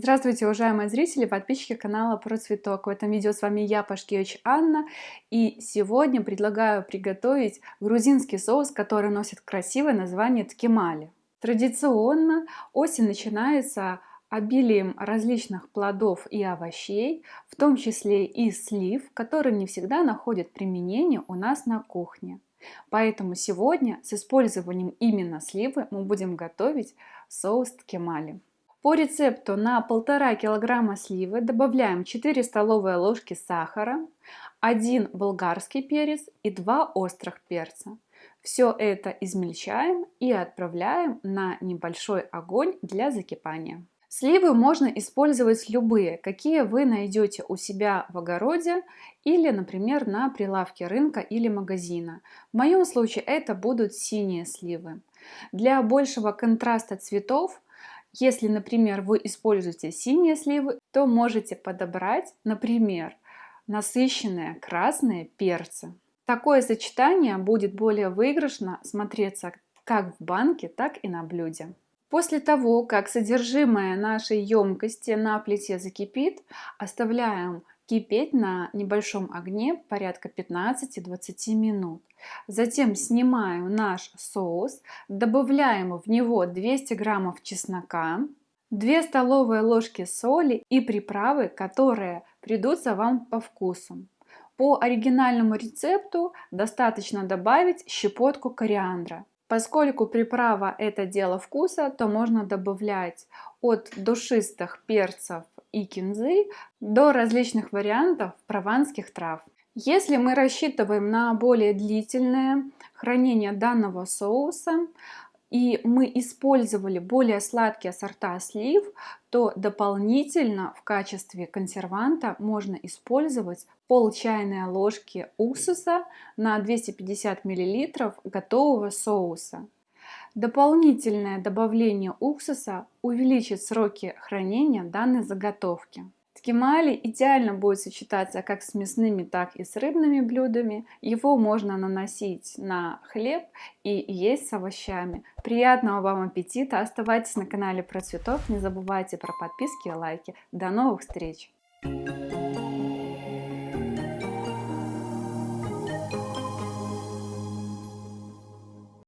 Здравствуйте, уважаемые зрители, подписчики канала Про Цветок. В этом видео с вами я, Пашкевич Анна, и сегодня предлагаю приготовить грузинский соус, который носит красивое название ткемали. Традиционно осень начинается обилием различных плодов и овощей, в том числе и слив, которые не всегда находят применение у нас на кухне. Поэтому сегодня с использованием именно сливы мы будем готовить соус ткемали. По рецепту на 1,5 кг сливы добавляем 4 столовые ложки сахара, 1 болгарский перец и 2 острых перца. Все это измельчаем и отправляем на небольшой огонь для закипания. Сливы можно использовать любые, какие вы найдете у себя в огороде или, например, на прилавке рынка или магазина. В моем случае это будут синие сливы. Для большего контраста цветов, если, например, вы используете синие сливы, то можете подобрать, например, насыщенные красные перцы. Такое сочетание будет более выигрышно смотреться как в банке, так и на блюде. После того, как содержимое нашей емкости на плите закипит, оставляем кипеть на небольшом огне порядка 15-20 минут. Затем снимаем наш соус, добавляем в него 200 граммов чеснока, 2 столовые ложки соли и приправы, которые придутся вам по вкусу. По оригинальному рецепту достаточно добавить щепотку кориандра. Поскольку приправа это дело вкуса, то можно добавлять от душистых перцев и кинзы до различных вариантов прованских трав. Если мы рассчитываем на более длительное хранение данного соуса, и мы использовали более сладкие сорта слив, то дополнительно в качестве консерванта можно использовать пол чайной ложки уксуса на 250 мл готового соуса. Дополнительное добавление уксуса увеличит сроки хранения данной заготовки. Ткемали идеально будет сочетаться как с мясными, так и с рыбными блюдами. Его можно наносить на хлеб и есть с овощами. Приятного вам аппетита! Оставайтесь на канале про цветов, не забывайте про подписки и лайки. До новых встреч! Thank you.